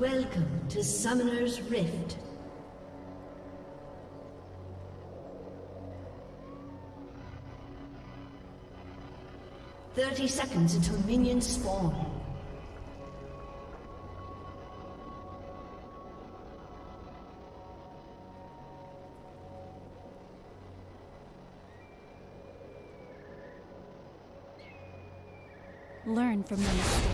Welcome to Summoner's Rift. Thirty seconds until minions spawn. Learn from your mistakes.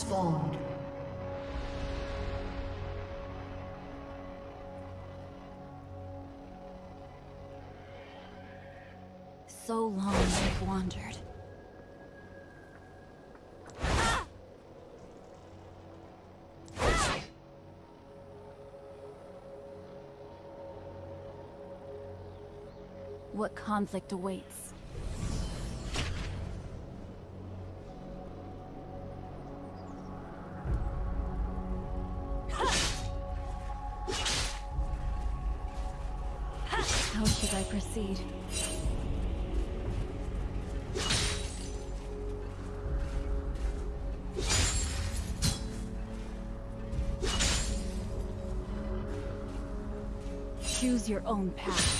Spawned. So long I've wandered. What conflict awaits? Proceed? Choose your own path.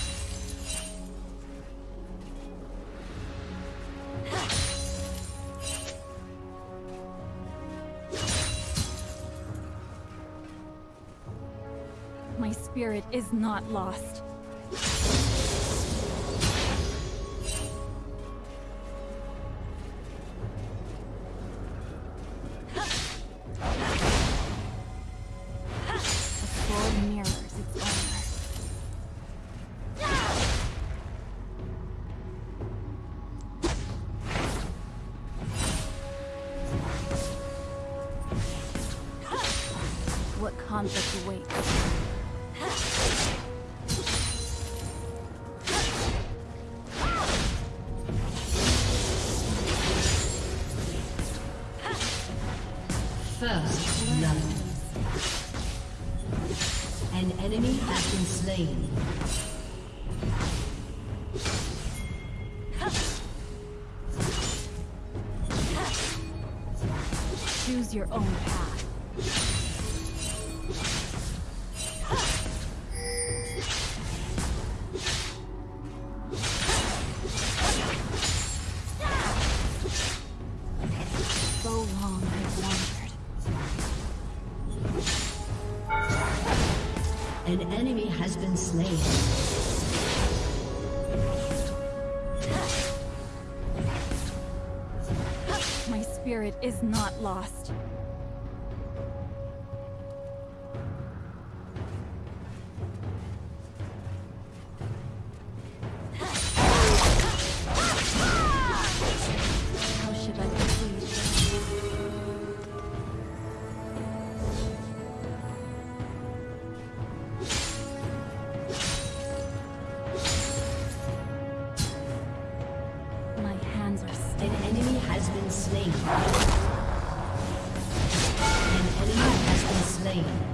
My spirit is not lost. Conflict awaits? First blood. An enemy has been slain. Choose your own path. An enemy has been slain. My spirit is not lost. Slain. An enemy has been slain.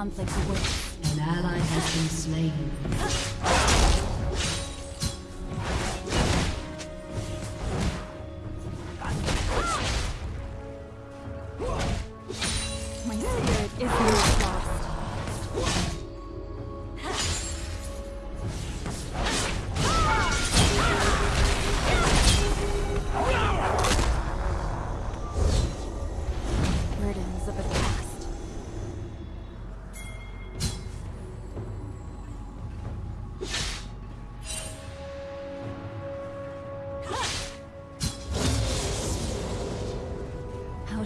Conflict awaits? An ally has been slain.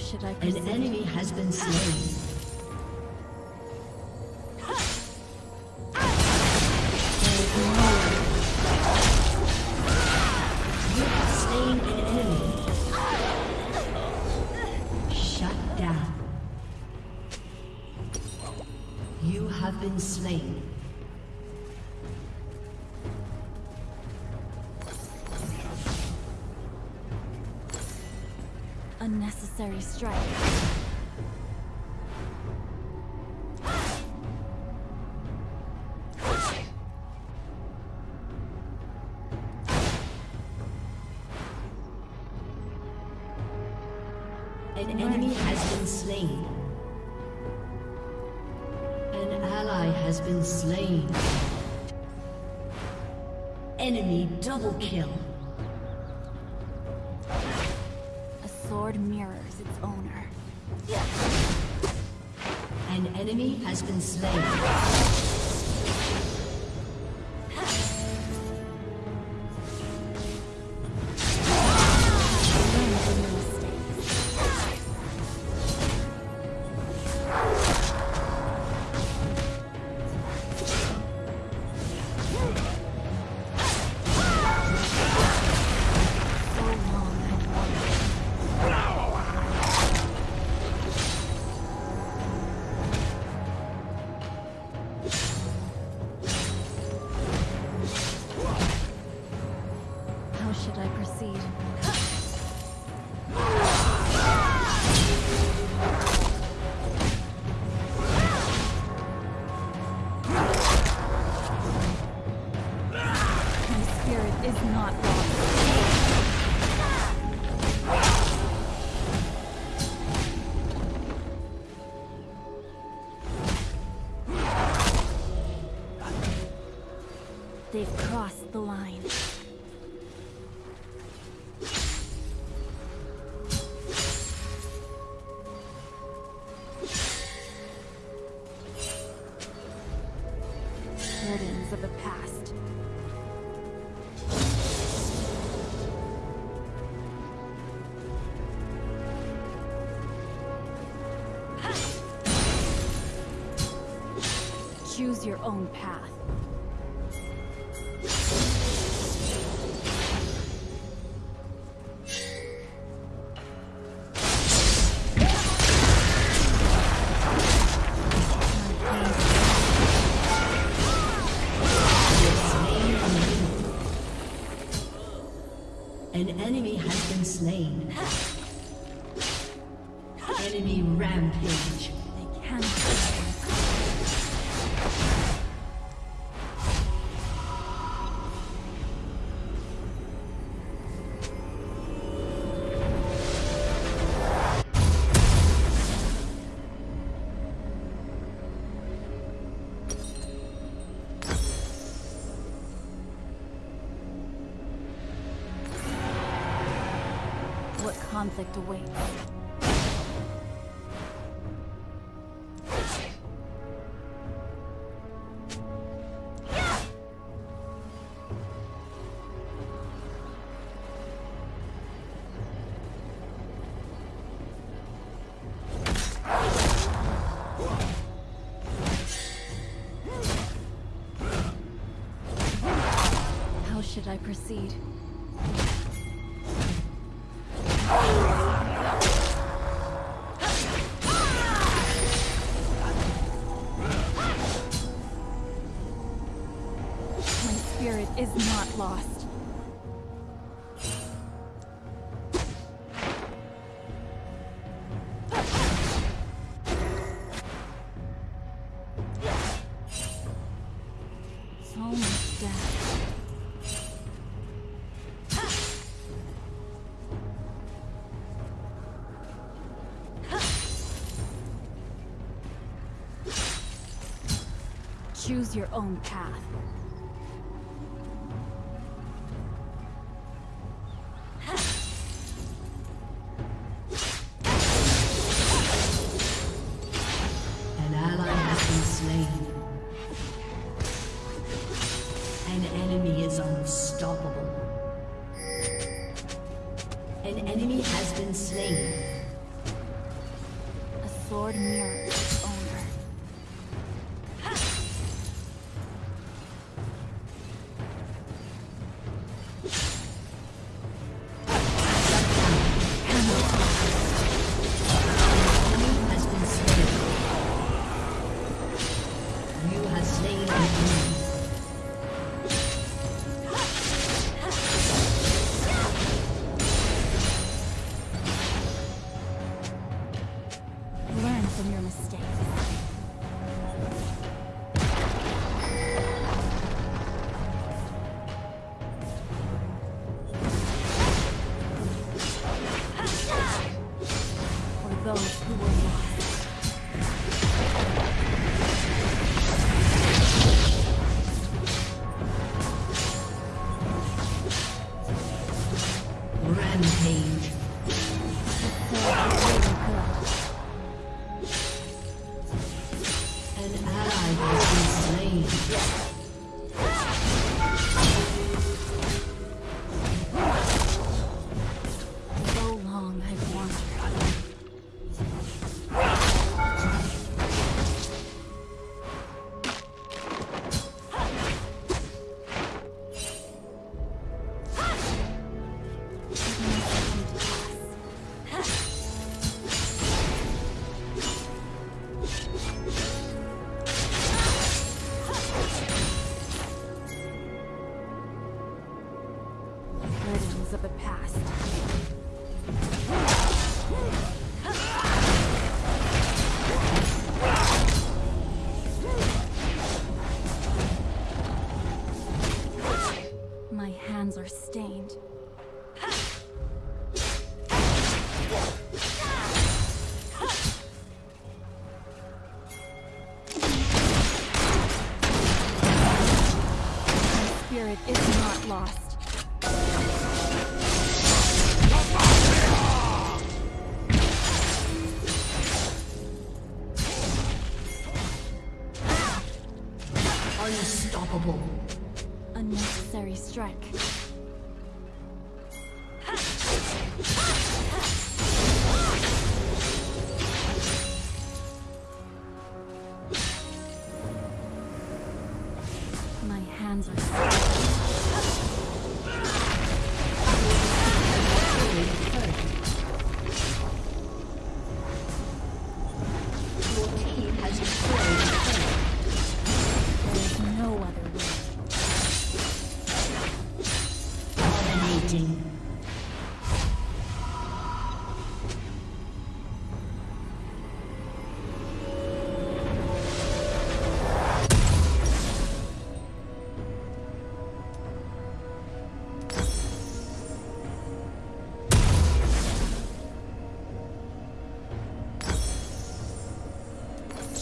Should I An enemy has been slain. An enemy has been slain. An ally has been slain. Enemy double kill. A sword mirrors its owner. An enemy has been slain. They've crossed the line. Burdens of the past. Choose your own path. Slain. Conflict awaits? is not lost. So much death. Choose your own path. Rampage.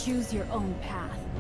Choose your own path.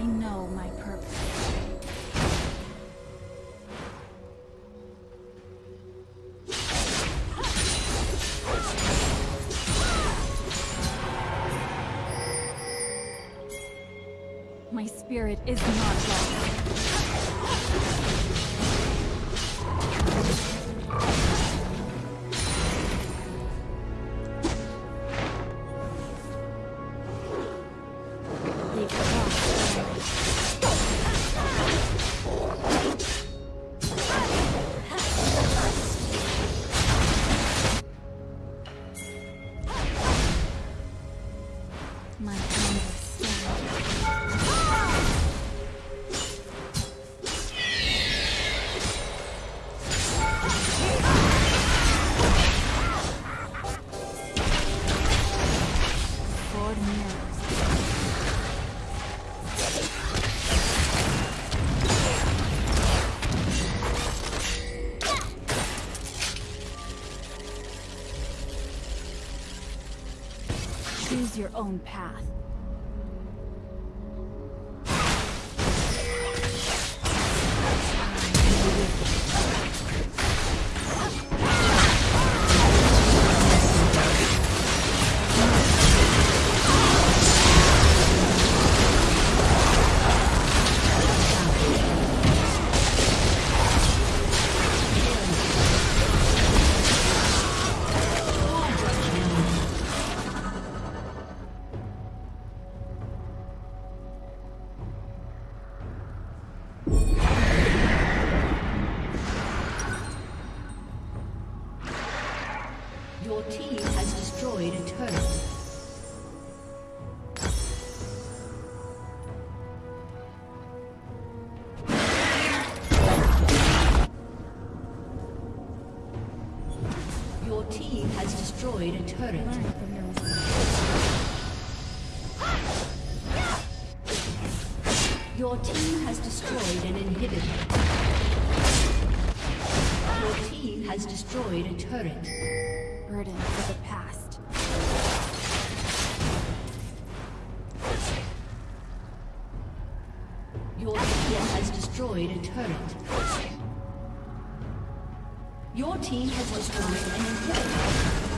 I know my purpose. My spirit is not lost. My own path. Destroyed a turret. Your team has destroyed an inhibitor. Your team has destroyed a turret. Burdens of the past. Your team has destroyed a turret. Your team has destroyed an inhibitor.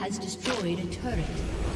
Has destroyed a turret.